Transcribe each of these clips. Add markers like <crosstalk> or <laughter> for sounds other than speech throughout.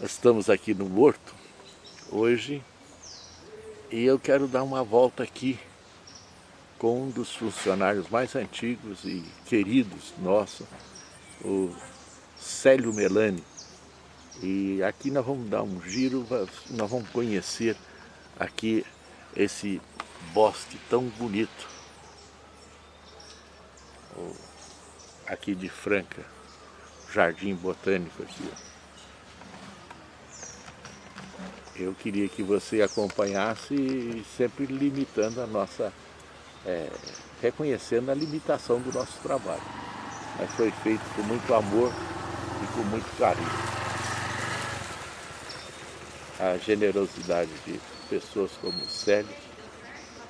Estamos aqui no Horto hoje e eu quero dar uma volta aqui com um dos funcionários mais antigos e queridos nossos, o Célio Melani. E aqui nós vamos dar um giro, nós vamos conhecer aqui esse bosque tão bonito. Aqui de Franca, Jardim Botânico aqui. Eu queria que você acompanhasse sempre limitando a nossa, é, reconhecendo a limitação do nosso trabalho. Mas foi feito com muito amor e com muito carinho. A generosidade de pessoas como o Célio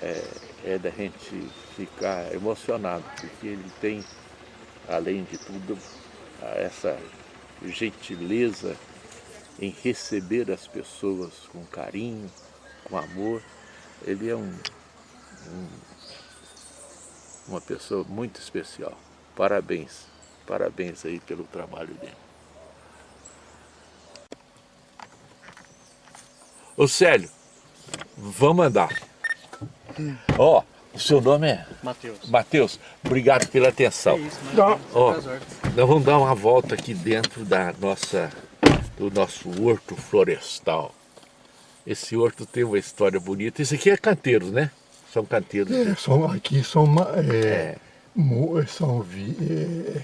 é, é da gente ficar emocionado, porque ele tem, além de tudo, essa gentileza em receber as pessoas com carinho, com amor. Ele é um, um, uma pessoa muito especial. Parabéns, parabéns aí pelo trabalho dele. Ô Célio, vamos andar. Ó, oh, o seu nome é? Matheus. Matheus, obrigado pela atenção. É isso, Ó, nós vamos dar uma volta aqui dentro da nossa do nosso horto florestal. Esse horto tem uma história bonita. Esse aqui é canteiros, né? São canteiros. É, são, aqui são, é, é. são é,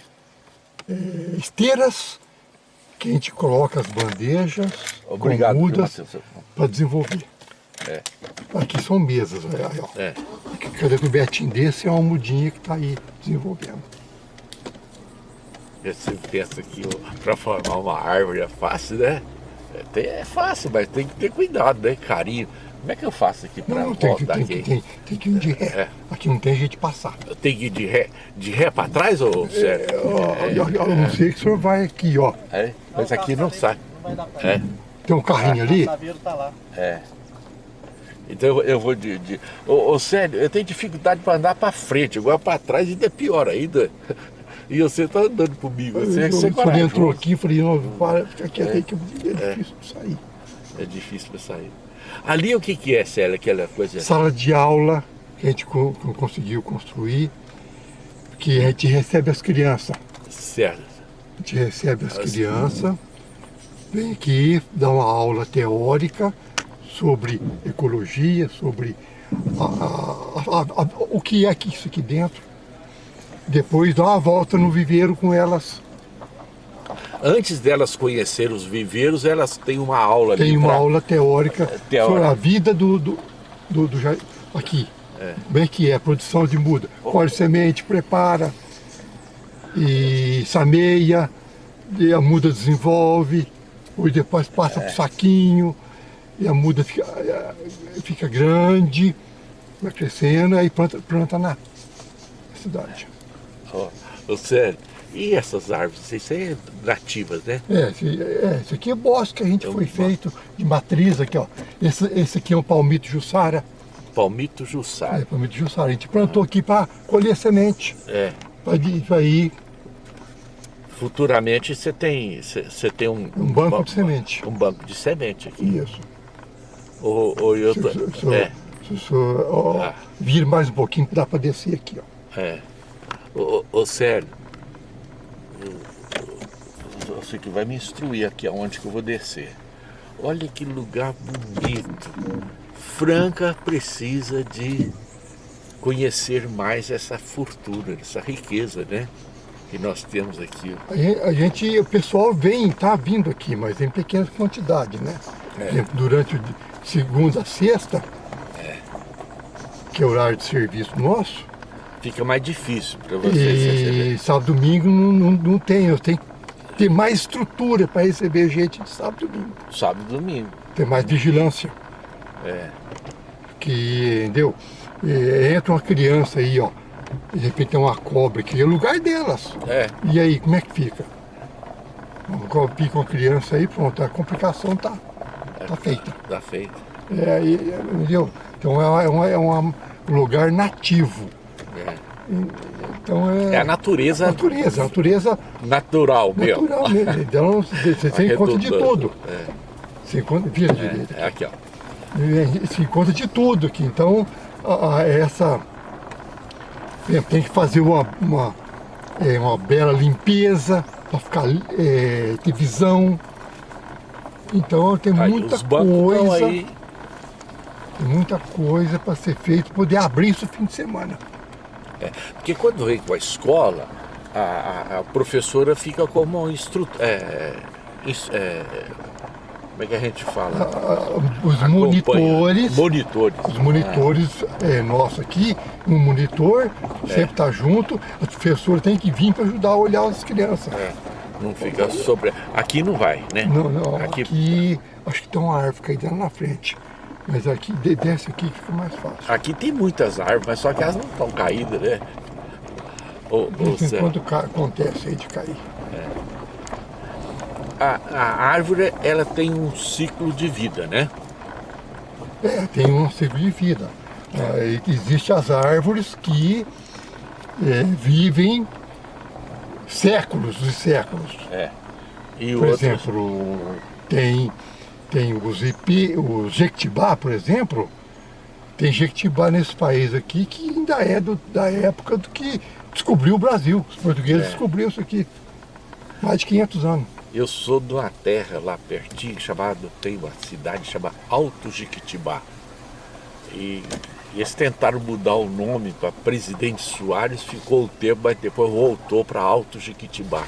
é, esteiras que a gente coloca as bandejas Obrigado, mudas para desenvolver. É. Aqui são mesas, olha. É. Cada cobertinho desse é uma mudinha que está aí desenvolvendo. Você pensa que <laughs> para formar uma árvore é fácil, né? É, é, fácil, mas tem que ter cuidado, né? Carinho. Como é que eu faço aqui para voltar tem, aqui? Tem, tem, que ir de ré. É. Aqui não tem jeito de passar. Tem que ir de ré, de ré para trás, ou sério? É, é, eu, eu, não sei que o senhor vai aqui, ó. É, mas aqui não sai. É. Tem um carrinho ali? O tá lá. É. Então eu, eu vou de... de... Ô, ô, sério, eu tenho dificuldade para andar para frente, agora para trás ainda é pior ainda. E você tá andando comigo. Você, é eu, você quando entrou aqui, eu falei, não, para, fica quieto é, aí que é, é difícil para sair. É difícil para sair. Ali o que, que é, Célia, aquela coisa? Sala de aula que a gente conseguiu construir, que a gente recebe as crianças. Certo. A gente recebe as, as crianças, vem aqui, dá uma aula teórica sobre ecologia, sobre a, a, a, o que é isso aqui dentro depois dá uma volta no viveiro com elas. Antes delas conhecer os viveiros, elas têm uma aula Tem uma pra... aula teórica, teórica, sobre a vida do, do, do, do aqui. É. Bem que é, a produção de muda. Colhe semente, prepara, e sameia, e a muda desenvolve, e depois passa é. para o saquinho, e a muda fica, fica grande, vai crescendo, aí planta, planta na cidade. Ó, oh, sério. E essas árvores, isso aí é nativas, né? É, esse, é, esse aqui é bosque que a gente é foi feito de matriz aqui, ó. Esse, esse aqui é um palmito jussara. Palmito jussara. É, palmito jussara. A gente plantou ah. aqui para colher semente. É. Para ir... Futuramente você tem, você tem um... Um banco de semente. Um banco de semente aqui. Isso. Ou, ou eu... Se, se, é. se, se, ó, ah. vir mais um pouquinho, dá para descer aqui, ó. É. Ô, ô Célio, você que vai me instruir aqui aonde que eu vou descer. Olha que lugar bonito. Franca precisa de conhecer mais essa fortuna, essa riqueza, né? Que nós temos aqui. A gente, o pessoal vem, tá vindo aqui, mas em pequena quantidade, né? É. Durante o segunda a sexta, é. que é o horário de serviço nosso, fica mais difícil para vocês e receber. sábado domingo não, não, não tem, eu tenho que ter mais estrutura para receber gente de sábado e domingo. Sábado e domingo. Ter mais vigilância. É. Que, entendeu? E, entra uma criança aí, ó, de repente tem uma cobra que é o lugar delas. É. E aí, como é que fica? Pica uma criança aí, pronto, a complicação tá, é, tá feita. Tá feita. É, entendeu? Então é, é, é um lugar nativo. É. Então é, é a natureza. Natureza, a natureza. Natural mesmo. Natural mesmo. Então você tem conta de tudo. É. Você encontra, vira é, direita. É aqui, ó. Se encontra de tudo aqui. Então, a, a, essa. Tem que fazer uma, uma, é, uma bela limpeza para ficar é, ter visão. Então tem aí, muita coisa. Aí... Tem muita coisa para ser feito, poder abrir isso no fim de semana. É, porque quando vem com a escola, a, a, a professora fica como instrutor. É, é, como é que a gente fala? Ah, os monitores. Monitores. Os monitores ah. é, nosso aqui, um monitor, é. sempre está junto, a professora tem que vir para ajudar a olhar as crianças. É. Não fica sobre. Aqui não vai, né? Não, não. Aqui, aqui acho que tem uma árvore caída lá na frente. Mas aqui, desce aqui que fica mais fácil. Aqui tem muitas árvores, mas só que elas não estão caídas, né? Ou, de quando acontece aí de cair. É. A, a, árvore, ela tem um ciclo de vida, né? É, tem um ciclo de vida. É, Existem as árvores que é, vivem séculos e séculos. É. E Por outros... exemplo, tem tem os IP, o Jequitibá, por exemplo, tem Jequitibá nesse país aqui que ainda é do, da época do que descobriu o Brasil. Os portugueses é. descobriram isso aqui. Mais de 500 anos. Eu sou de uma terra lá pertinho, chamada, tem uma cidade chamada Alto Jequitibá. E, e eles tentaram mudar o nome para Presidente Soares, ficou o tempo, mas depois voltou para Alto Jequitibá.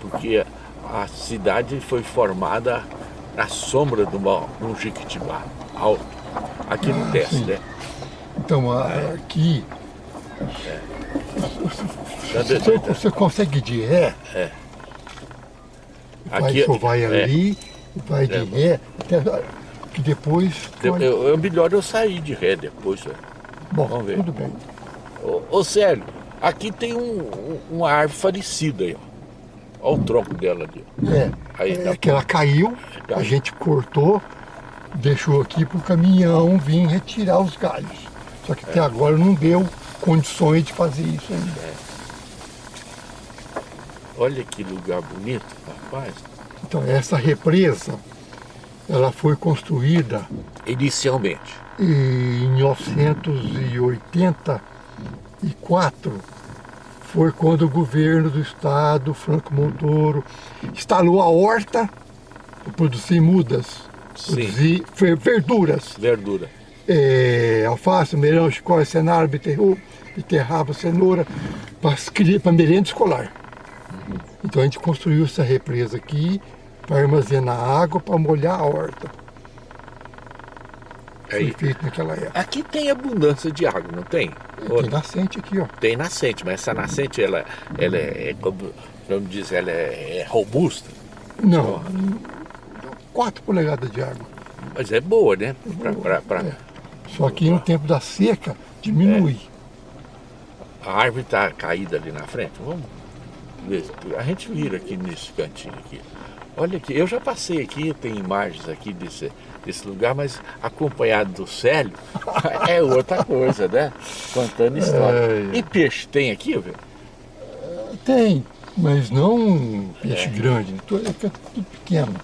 Porque a cidade foi formada na sombra de, uma, de um Jequitibá alto. Aqui no ah, sim. né? Então, é. aqui. É. Você, você, consegue ir de ré? É. Aqui, vai, vai é. ali, vai de é. ré, até que depois. Eu, eu, é melhor eu sair de ré depois. Né? Bom, Vamos ver. tudo bem. Ô, ô Célio, aqui tem um, um, uma árvore falecida aí, ó. Olha o tronco dela ali. É, Aí, é que ela caiu, a gente cortou, deixou aqui para o caminhão vir retirar os galhos. Só que é. até agora não deu condições de fazer isso ainda. É. Olha que lugar bonito, rapaz. Então, essa represa, ela foi construída... Inicialmente? Em 1984 foi quando o governo do estado, Franco Montoro, instalou a horta para produzir mudas, Sim. produzir verduras. Verdura. É, alface, melão, chicória, cenário, beterraba, cenoura, para merenda escolar. Uhum. Então a gente construiu essa represa aqui para armazenar água, para molhar a horta. Foi feito naquela época. Aqui tem abundância de água, não tem? Tem nascente aqui, ó. Tem nascente, mas essa nascente, ela, ela é, como, como diz, ela é, é robusta? Não, 4 polegadas de água. Mas é boa, né? Pra, pra, pra... É. Só que no tempo da seca, diminui. É. A árvore está caída ali na frente. Vamos ver. A gente vira aqui nesse cantinho aqui. Olha aqui, eu já passei aqui, tem imagens aqui desse, desse lugar, mas acompanhado do Célio <laughs> é outra coisa, né? Contando história. É... E peixe tem aqui, velho? Tem, mas não peixe é. grande, é tudo pequeno.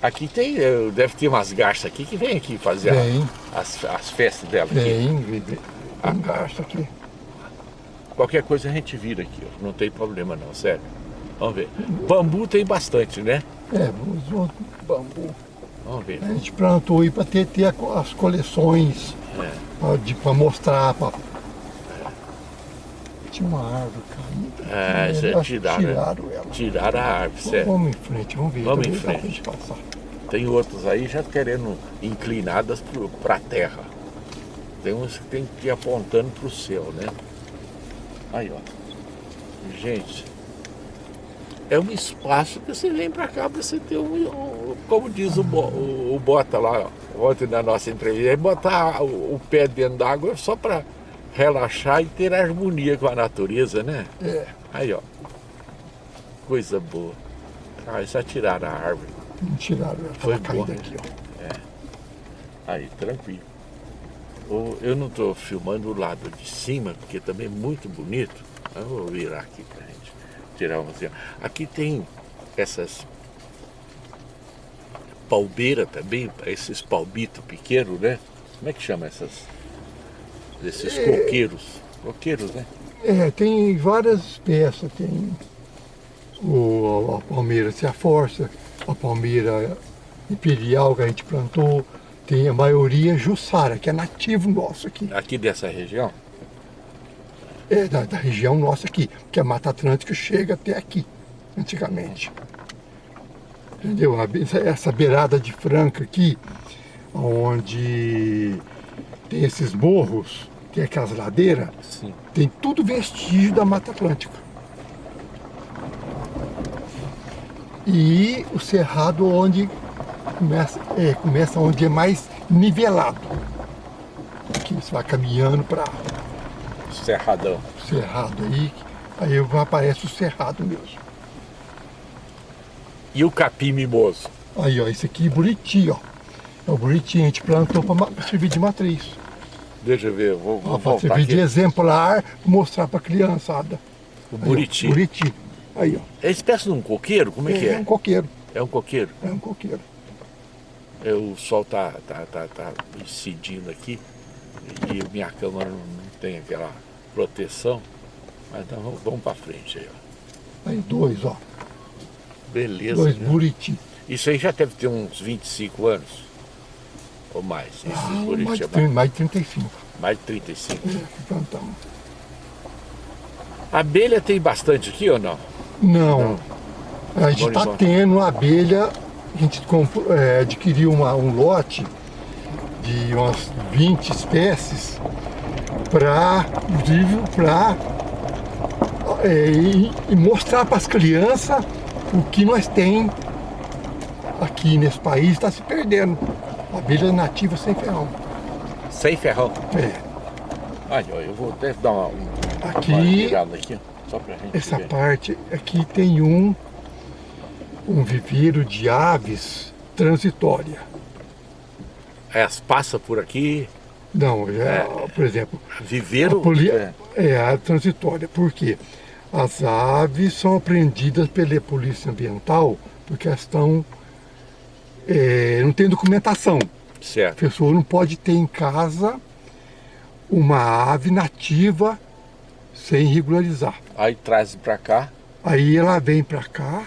Aqui tem, eh, deve ter umas garças aqui que vem aqui fazer a, as, as festas dela. Tem, aqui. tem ah, garça aqui. Qualquer coisa a gente vira aqui, ó. não tem problema não, sério. Vamos ver. Bambu tem bastante, né? É, bambu. Vamos ver. A gente plantou aí para ter, ter as coleções, é. para mostrar. Pra... É. Tinha uma árvore caindo. É, é tiraram, tiraram ela. Tiraram a árvore, certo? Vamos em frente, vamos ver. Vamos em frente. Tem outros aí já querendo inclinadas para a terra. Tem uns que tem que ir apontando para o céu, né? Aí, ó. Gente, é um espaço que você vem para cá para você ter um, um, como diz o, o, o Bota lá ontem na nossa entrevista, é botar o, o pé dentro d'água só para relaxar e ter harmonia com a natureza, né? É. Aí, ó. Coisa boa. Ah, só tiraram a árvore. Não tiraram, foi caída aqui, ó. É. Aí, tranquilo. Eu não estou filmando o lado de cima, porque também é muito bonito. Eu vou virar aqui gente tirar uma assim. Aqui tem essas palmeira também, esses palmitos pequenos, né? Como é que chama essas? Esses é, coqueiros. Coqueiros, né? É, tem várias espécies, tem o, a palmeira se força, a palmeira imperial que a gente plantou, tem a maioria Jussara, que é nativo nosso aqui. Aqui dessa região? É, da, da região nossa aqui, que a Mata Atlântica chega até aqui, antigamente. Entendeu? Essa beirada de Franca aqui, onde tem esses morros, tem aquelas ladeiras, Sim. tem tudo vestígio da Mata Atlântica. E o cerrado onde começa, é, começa onde é mais nivelado. Aqui você vai caminhando para... Cerradão. Cerrado aí, aí aparece o cerrado mesmo. E o capim mimoso? Aí, ó, esse aqui é buriti, ó. É o buriti, a gente plantou para servir de matriz. Deixa eu ver, vou, vou Para servir aqui. de exemplar, mostrar para a criançada. O buriti. Aí, ó, buriti. Aí, ó. É espécie de um coqueiro? Como é, é que é? É um coqueiro. É um coqueiro? É um coqueiro. É, o sol tá, tá, tá, tá incidindo aqui e minha câmera não tem aquela proteção. Mas então vamos, vamos para frente aí, ó. Aí dois, ó. Beleza. Dois né? buriti. Isso aí já deve ter uns 25 anos. Ou mais. Ah, mais, de, mais de 35. Mais de 35. É, plantamos. Abelha tem bastante aqui ou não? Não. não. A gente está tendo abelha, a gente é, adquiriu uma, um lote de umas 20 espécies para, para é, e, e mostrar para as crianças o que nós tem aqui nesse país está se perdendo. Abelha nativa sem ferrão. Sem ferrão? É. Olha, eu vou até dar uma, aqui, uma aqui, só pra gente Essa ver. parte aqui tem um, um viveiro de aves transitória. Elas passam por aqui? Não, já, é, por exemplo... Viveiro? Poli... É. é, a transitória. Por quê? As aves são apreendidas pela polícia ambiental porque elas estão... É, não tem documentação. Certo. A pessoa não pode ter em casa uma ave nativa sem regularizar. Aí traz para cá? Aí ela vem para cá,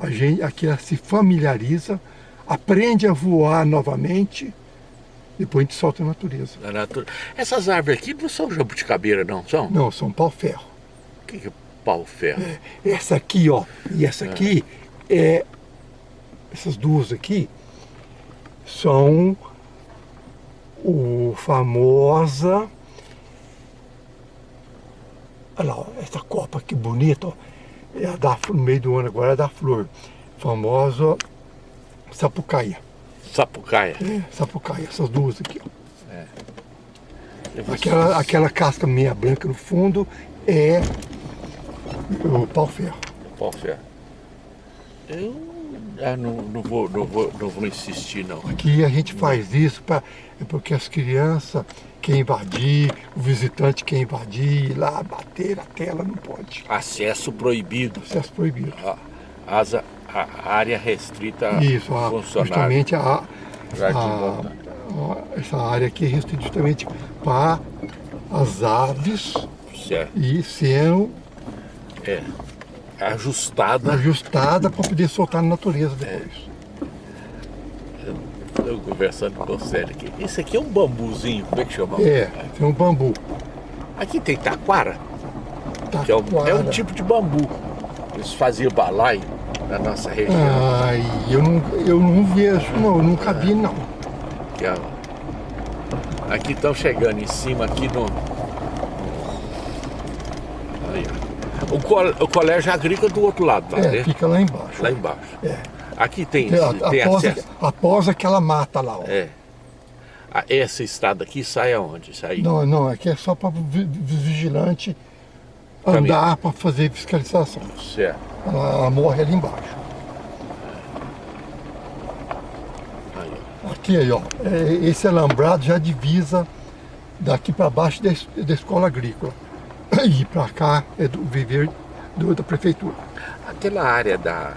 a gente, aqui ela se familiariza, aprende a voar novamente, depois a gente solta a natureza. A natura... Essas árvores aqui não são jabuticabeira não, são? Não, são pau-ferro. O que, que é pau-ferro? É, essa aqui, ó, e essa aqui, é, essas duas aqui, são o famosa... Olha lá, essa copa que bonita, ó, é a da, no meio do ano agora é da flor. Famosa sapucaia. Sapucaia? É, sapucaia, essas duas aqui, ó. É. Aquela, aquela casca meia branca no fundo é o pau-ferro. Pau-ferro. Eu ah, não, não, vou, não, vou, não vou insistir, não. Aqui a gente faz isso pra, é porque as crianças querem invadir, o visitante quer invadir, ir lá bater na tela, não pode. Acesso proibido. Acesso proibido. A, asa, a área restrita Isso, a, justamente a, a, essa área aqui é restrita justamente para as aves certo. e sendo é ajustada. Ajustada para poder soltar na natureza depois. É. Eu conversando com o Célio aqui. Esse aqui é um bambuzinho, como é que chama? É, tem um bambu. Aqui tem taquara, taquara. é um, é um tipo de bambu. Eles faziam balai na nossa região. Ai, eu não, eu não vejo, não, eu nunca vi não. Aqui, aqui estão chegando em cima, aqui no, O, col o colégio agrícola do outro lado, tá? É, né? fica lá embaixo. Lá embaixo. É. Aqui tem, tem, tem após, acesso. Após aquela mata lá, ó. É. Essa estrada aqui sai aonde? Sai... Não, não, aqui é só para vigilante andar para fazer fiscalização. Certo. Ela, ela, morre ali embaixo. Aí. Aqui aí, ó. É, esse alambrado já divisa daqui para baixo da, da escola agrícola. <clears throat> E para cá é do viver do, da prefeitura. Aquela área da,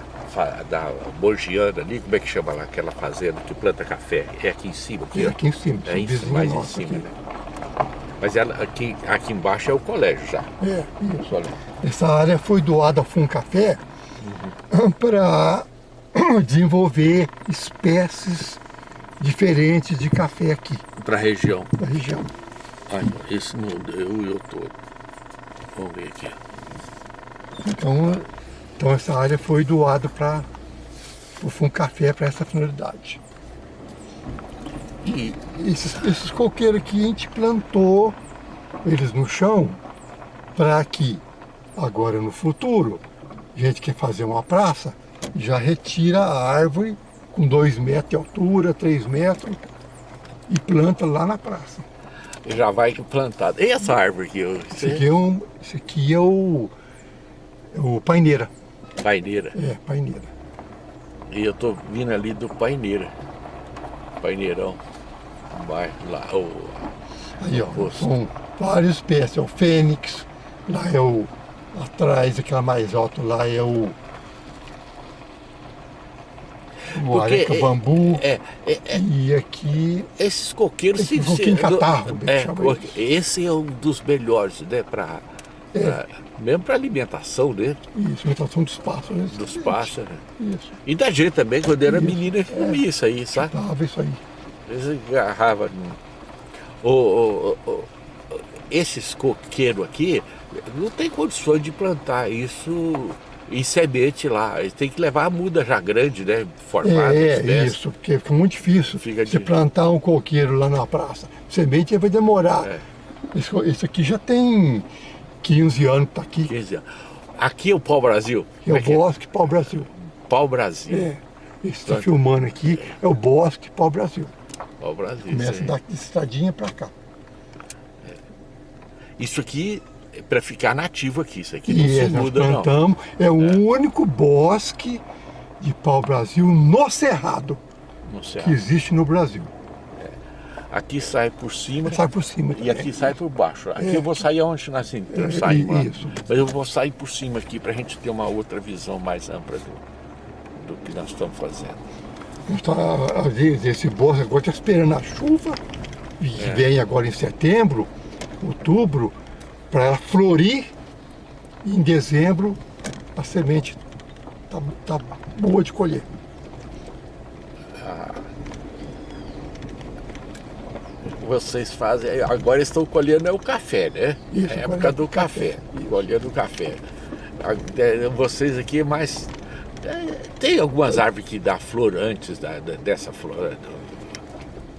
da Borgiana ali, como é que chama lá, aquela fazenda que planta café? É aqui em cima? Aqui, é aqui em cima, é em, mais em cima, aqui. né? Mas ela, aqui, aqui embaixo é o colégio já. É, isso. Olha. Essa área foi doada a Funcafé uhum. para <clears throat> desenvolver espécies diferentes de café aqui. Para a região? Para a região. Ai, esse não deu e eu todo. Vamos ver aqui. Então, então essa área foi doada para o Funcafé para essa finalidade. E esses, esses coqueiros aqui a gente plantou eles no chão para que agora no futuro a gente quer fazer uma praça, já retira a árvore com dois metros de altura, três metros e planta lá na praça. Já vai plantado. E essa árvore aqui? Esse aqui é, um, esse aqui é o, é o paineira. Paineira? É, paineira. E eu tô vindo ali do paineira. Paineirão. Bairro lá. O, Aí, ó, são várias espécies. É o fênix, lá é o. Atrás, aquela mais alta lá é o. O areca é, bambu. É, é, é, e aqui. Esses coqueiros. Esse coquinho catarro, é, Esse é um dos melhores, né? Pra, é. mesmo para alimentação dele. Isso, alimentação dos pássaros. Dos pássaros. Isso. E da gente também, quando era isso. menina, comia isso aí, sabe? Tava isso aí. Eles agarravam. O, o, o, esses coqueiros aqui, não tem condições de plantar isso em semente lá. Eles tem que levar a muda já grande, né? Formada. É, isso, porque fica muito difícil fica você de... plantar um coqueiro lá na praça. Semente vai demorar. É. Esse, esse, aqui já tem 15 anos que tá aqui. 15 anos. Aqui é o Pau Brasil? É, o é, é Bosque Pau Brasil. Pau Brasil. É. Esse está filmando aqui é o Bosque Pau Pau Brasil. Começa daqui estradinha para cá. É. Isso aqui é para ficar nativo aqui, isso aqui não e se muda plantamos, não. É o é. único bosque de pau-brasil no cerrado, no cerrado, que existe no Brasil. É. Aqui sai por cima. Sai por cima. E aqui sai por baixo. Aqui é. eu vou sair onde nós é, saímos. Isso. Mas eu vou sair por cima aqui para a gente ter uma outra visão mais ampla do, do que nós estamos fazendo. Às vezes esse bosque agora está esperando a chuva, que é. vem agora em setembro, outubro, para florir e em dezembro a semente está tá boa de colher. Ah. Vocês fazem, agora estão colhendo é o café, né? Isso, é a época do café, café. colhendo o café. É, vocês aqui mais... É, tem algumas árvores que dá flor antes da, dessa flor?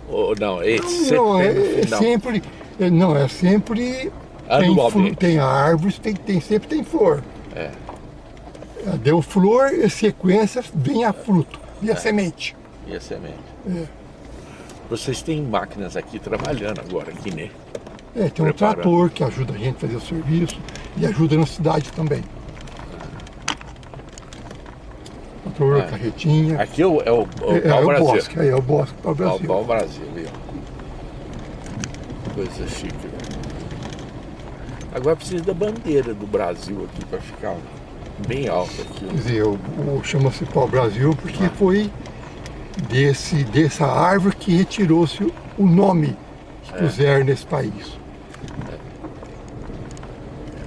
Ou não? Esse não, não é, é sempre... Não, é sempre tem, tem árvores, tem, tem, sempre tem flor. É. Deu flor, e sequência, vem a fruto, e a é. semente. E a semente. É. Vocês têm máquinas aqui trabalhando agora, aqui, né? É, tem um trator que ajuda a gente a fazer o serviço e ajuda na cidade também. É. carretinha. Aqui é o, é o, o é, é, o bosque, é, é o bosque para o Brasil. Pau Brasil, viu? Coisa chique, Agora precisa da bandeira do Brasil aqui para ficar bem alta aqui. Quer dizer, o, o chama-se pau Brasil porque ah. foi desse, dessa árvore que retirou-se o nome que é. puseram nesse país.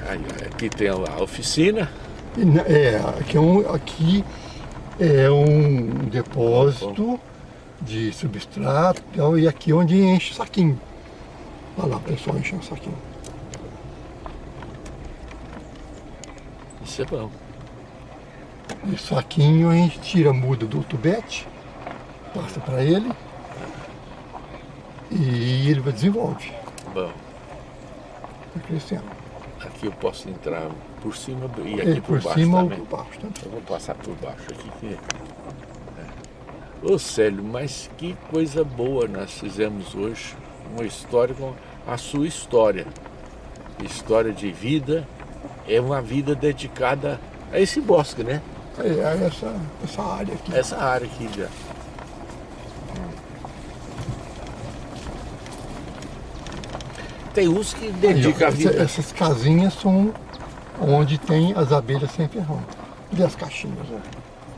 É. Aí, aqui tem a oficina. É, aqui é um, aqui é um depósito de substrato então, e aqui é onde enche o saquinho. Olha lá, pessoal enchendo o saquinho. Isso é bom. E saquinho a gente tira a muda do tubete, passa para ele e ele vai desenvolve. Bom. Vai crescendo. Aqui eu posso entrar por cima do, e aqui é, por, por baixo cima também. ou por baixo. Tanto. Eu vou passar por baixo aqui. Que... É. Ô Célio, mas que coisa boa nós fizemos hoje. Uma história com a sua história. História de vida, é uma vida dedicada a esse bosque, né? É, a essa, essa área aqui. Essa área aqui já. Tem uns que dedicam a vida. Essas casinhas são onde tem as abelhas sem ferrão. E as caixinhas. Né?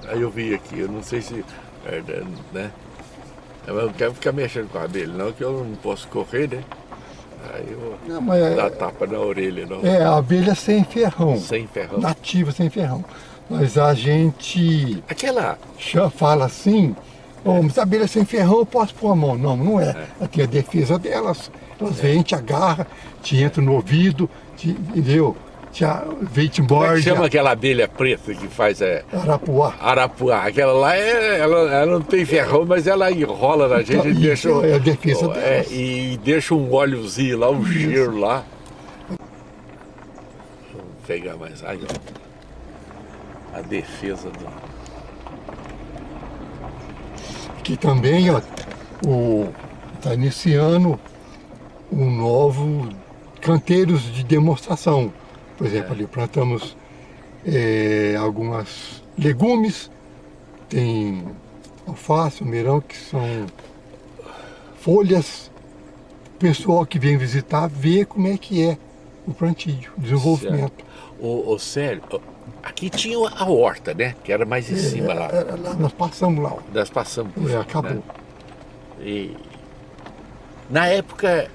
Aí eu vi aqui, eu não sei se... É, né? Eu não quero ficar mexendo com a abelha, não, que eu não posso correr, né? Aí eu não, mas é- dá tapa na orelha, não. É, a abelha sem ferrão. Sem ferrão. Nativa sem ferrão. Mas a gente... Aquela... Fala assim, oh, mas a abelha sem ferrão eu posso pôr a mão. Não, não é. é. Ela tem a defesa delas. Elas é. vêm, te agarram, te entram no ouvido, te, entendeu? Como é que chama aquela abelha preta que faz é, Arapuá. Arapuá. Aquela lá, é, ela, ela não tem ferrão, mas ela enrola na gente e, deixa... É a defesa oh, é, E deixa um óleozinho lá, um Isso. cheiro lá. Vamos pegar mais. Aí, ó. A defesa do... Aqui também, ó, o, tá iniciando um novo canteiros de demonstração. Por exemplo, ali plantamos é, algumas legumes, tem alface, almeirão, que são folhas. O pessoal que vem visitar vê como é que é o plantio, o desenvolvimento. O, o Célio, aqui tinha a horta, né? Que era mais em é, cima lá. Era, lá. Nós passamos lá. Nós passamos por é, acabou. Né? E na época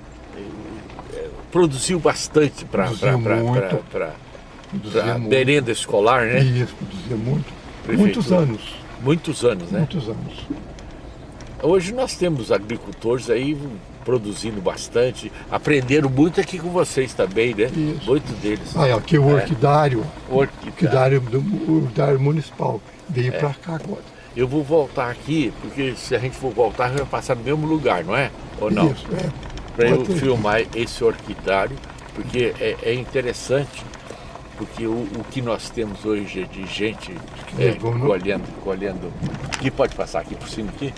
produziu bastante para a merenda escolar, né? Isso, produzia muito. Muitos anos. Muitos anos, né? Muitos anos. Hoje nós temos agricultores aí produzindo bastante, aprenderam muito aqui com vocês também, né? Isso. Muito deles. Ah, é, aqui o é. orquidário, orquidário. do orquidário municipal, veio é. para cá agora. Eu vou voltar aqui, porque se a gente for voltar, vai passar no mesmo lugar, não é? Ou não? Isso, é para eu filmar esse orquidário, porque é, é interessante, porque o, o, que nós temos hoje é de gente é, colhendo, colhendo. Aqui pode passar aqui por cima aqui?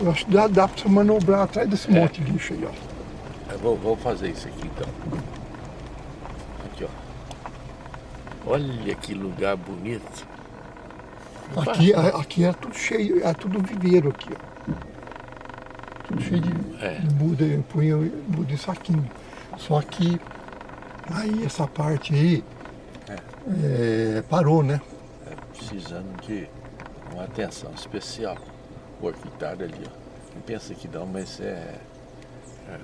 Eu acho que dá, dá para você manobrar atrás desse é. monte de lixo aí, ó. Eu vou, vou fazer isso aqui então. Aqui, ó. Olha que lugar bonito. Aqui, aqui é tudo cheio, é tudo viveiro aqui, ó tudo cheio de, é. de muda, eu punha muda em saquinho. Só que aí essa parte aí é. É, parou, né? É, precisando de uma atenção especial. O orquitário ali, ó. Não pensa que não, mas é, é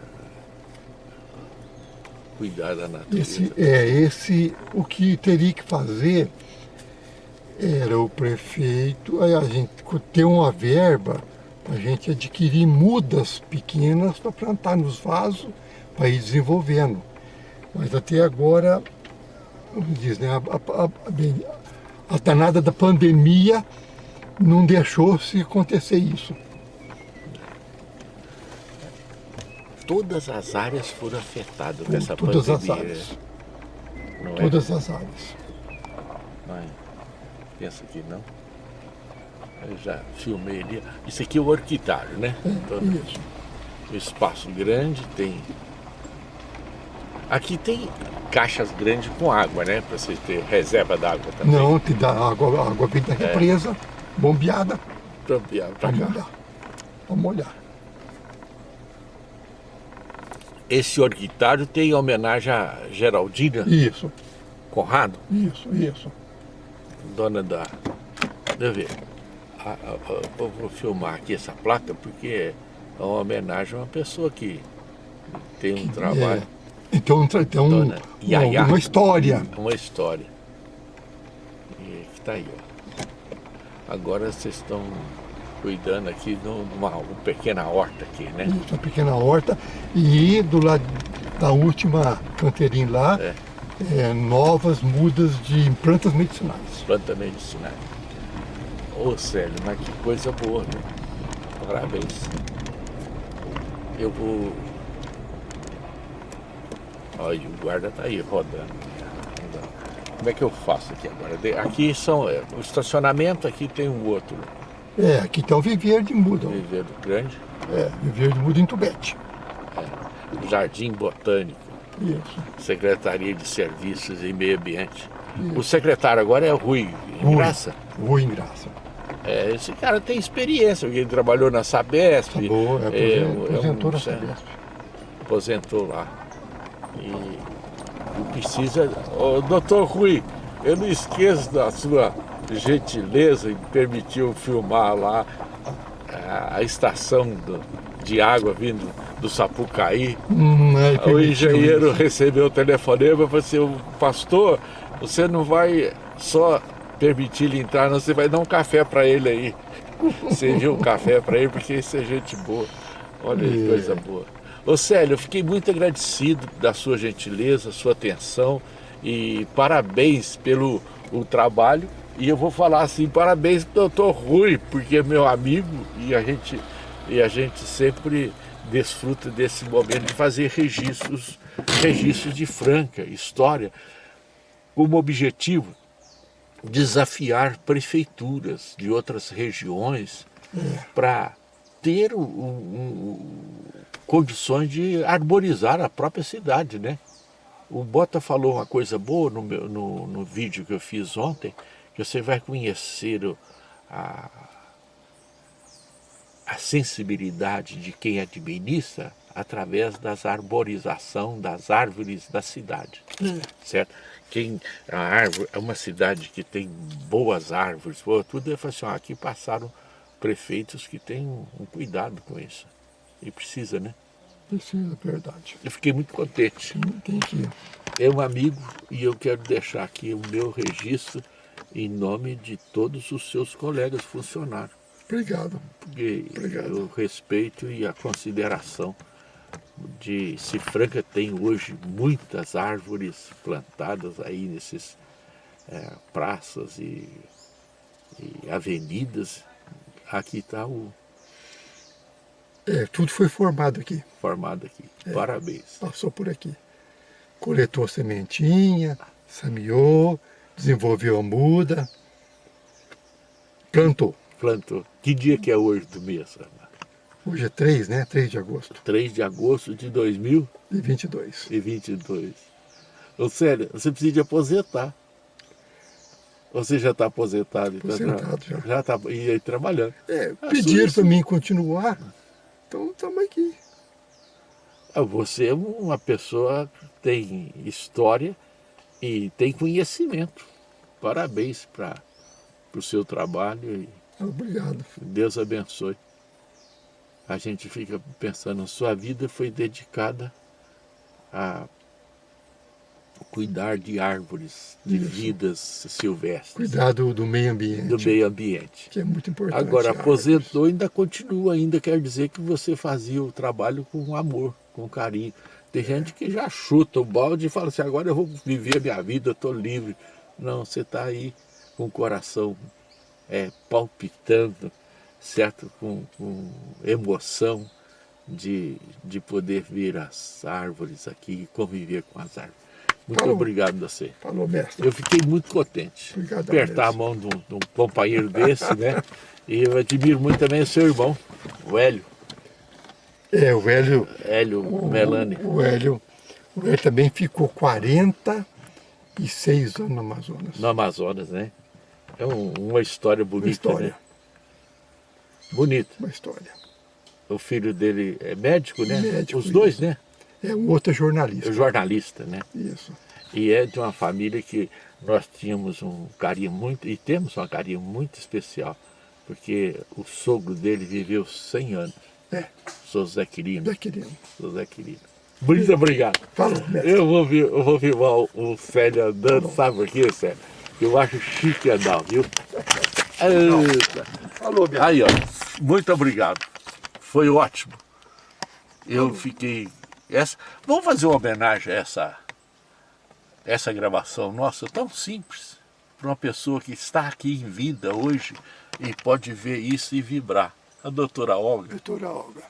cuidar da natureza. Esse, é, esse, o que teria que fazer era o prefeito, a gente ter uma verba a gente adquirir mudas pequenas para plantar nos vasos, para ir desenvolvendo. Mas até agora, como diz, né, a, a, a, a danada da pandemia não deixou se acontecer isso. Todas as áreas foram afetadas por essa todas pandemia. As áreas. Não é? todas é? as áreas. Não, pensa que não. Eu já filmei ali. Isso aqui é o orquidário, né? Então, Isso. Um espaço grande, tem... Aqui tem caixas grandes com água, né? Para você ter reserva d'água também. Não, te dá água, a água vem da é. represa, é. Bombeada. Bombeada para molhar. Para molhar. Esse orquidário tem homenagem a Geraldina? Isso. Conrado? Isso, isso. Dona da... Deixa eu ver eu vou filmar aqui essa placa porque é uma homenagem a uma pessoa que tem um trabalho. É. Então tem um, uma, uma história. Uma história. E que tá aí, ó. Agora vocês estão cuidando aqui de uma, uma, pequena horta aqui, né? Isso, uma pequena horta. E do lado da última canteirinha lá, é. É, novas mudas de plantas medicinais. Plantas medicinais. Ô Célio, mas que coisa boa, né? Parabéns. Eu vou... Olha, o guarda tá aí rodando. Como é que eu faço aqui agora? Aqui são é, o estacionamento, aqui tem um outro. É, aqui tem o viveiro de muda. Viveiro grande. É, viveiro de muda em Tubete. É. Jardim Botânico. Isso. Secretaria de Serviços e Meio Ambiente. Isso. O secretário agora é Rui Ingraça? Rui Ingraça. É, esse cara tem experiência, ele trabalhou na Sabesp. Tá boa, é, é, aposentou é, na Sabesp. Aposentou lá. E precisa... Oh, doutor Rui, eu não esqueço da sua gentileza em permitir eu filmar lá a, a estação do, de água vindo do Sapucaí. Hum, é, o engenheiro isso. recebeu o telefonema e falou assim, pastor, você não vai só permitir ele entrar, não, você vai dar um café para ele aí. <laughs> Serviu um café para ele, porque isso é gente boa. Olha que é. coisa boa. Ô Célio, eu fiquei muito agradecido da sua gentileza, sua atenção e parabéns pelo o trabalho. E eu vou falar assim, parabéns pro doutor Rui, porque é meu amigo e a gente, e a gente sempre desfruta desse momento de fazer registros, registros de Franca, história, como objetivo desafiar prefeituras de outras regiões para ter um, um, condições de arborizar a própria cidade, né? O Bota falou uma coisa boa no, meu, no, no vídeo que eu fiz ontem, que você vai conhecer a, a sensibilidade de quem administra através das arborização das árvores da cidade, hum. certo? Quem, a árvore, é uma cidade que tem boas árvores, boa, tudo é assim, ó, aqui passaram prefeitos que têm um cuidado com isso. E precisa, né? Precisa, verdade. Eu fiquei muito contente. Tem que... É um amigo e eu quero deixar aqui o meu registro em nome de todos os seus colegas funcionários. Obrigado. Porque Obrigado. o respeito e a consideração de Cifranca tem hoje muitas árvores plantadas aí nesses é, praças e, e avenidas. Aqui está o... É, tudo foi formado aqui. Formado aqui. É, Parabéns. Passou por aqui. Coletou sementinha, semeou, desenvolveu a muda, plantou. Plantou. Que dia que é hoje do mês, Ana? Hoje é 3, né? 3 de agosto. 3 de agosto de 2022. E 22. Ô, Célia, você precisa de aposentar. Você já está aposentado? Aposentado já. Já está e aí, trabalhando. É, pediram para mim continuar, então estamos aqui. Ah, você é uma pessoa que tem história e tem conhecimento. Parabéns para o seu trabalho. Obrigado. Deus abençoe a gente fica pensando, sua vida foi dedicada a cuidar de árvores, de Isso. vidas silvestres. Cuidar do, do, meio ambiente. Do meio ambiente. Que é muito importante. Agora, aposentou e ainda continua, ainda quer dizer que você fazia o trabalho com amor, com carinho. Tem gente que já chuta o balde e fala assim, agora eu vou viver a minha vida, eu estou livre. Não, você está aí com o coração é, palpitando, certo? Com, com emoção de, de poder ver as árvores aqui e conviver com as árvores. Muito Falou. obrigado a você. Falou, mestre. Eu fiquei muito contente. Obrigado, Apertar mestre. a mão de um, de um, companheiro desse, né? E eu admiro muito também o seu irmão, o Hélio. É, o Hélio... Hélio o, Melani. O, Hélio, o Hélio também ficou 46 anos no Amazonas. No Amazonas, né? É um, uma história bonita, uma história. né? Bonito. Uma história. O filho dele é médico, né? Médico, Os dois, isso. né? É, o outro jornalista. Jornalista, né? Isso. E é de uma família que nós tínhamos um carinho muito, e temos um carinho muito especial, porque o sogro dele viveu 100 anos. É. Sou Zé Quirino. Zé Quirino. Sou Zé Quirino. Muito obrigado. Falou, mestre. Eu vou, eu vou filmar o, o Célio andando, Falou. sabe por quê, Célio? Eu acho chique andar, viu? <laughs> Eita. Falou, minha Aí, ó. Muito obrigado. Foi ótimo. Eu fiquei... Essa... Vamos fazer uma homenagem a essa, essa gravação nossa, tão simples, para uma pessoa que está aqui em vida hoje e pode ver isso e vibrar. A doutora Olga. Doutora Olga.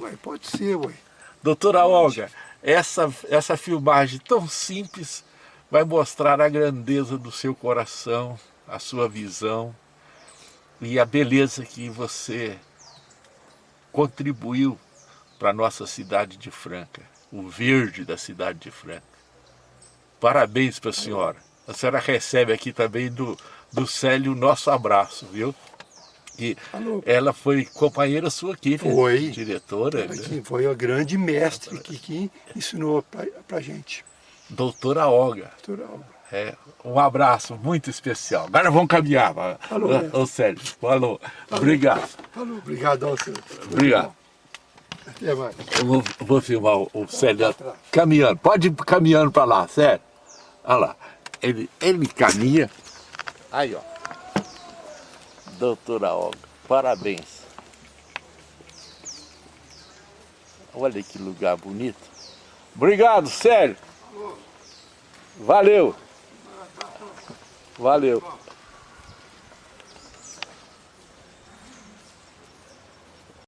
Ué, pode ser, ué. Doutora Olga, essa, essa filmagem tão simples vai mostrar a grandeza do seu coração, a sua visão e a beleza que você contribuiu para a nossa cidade de Franca, o verde da cidade de Franca. Parabéns para a senhora. A senhora recebe aqui também do, do Célio o nosso abraço, viu? Alô. ela foi companheira sua aqui, né? foi. diretora. Ela né? foi a grande mestre que, que ensinou para a gente. Doutora Olga. Doutora Olga. É, um abraço muito especial. Agora vamos caminhar. Alô, ô, Sérgio. Falou. Obrigado. Falou, obrigado senhor. Obrigado. Eu vou, vou filmar o, Sérgio caminhando. Pode ir caminhando para lá, Sérgio. Olha lá. Ele, ele caminha. Aí, ó. Doutora Olga, parabéns. Olha que lugar bonito. Obrigado, Sérgio. Valeu. Valeu.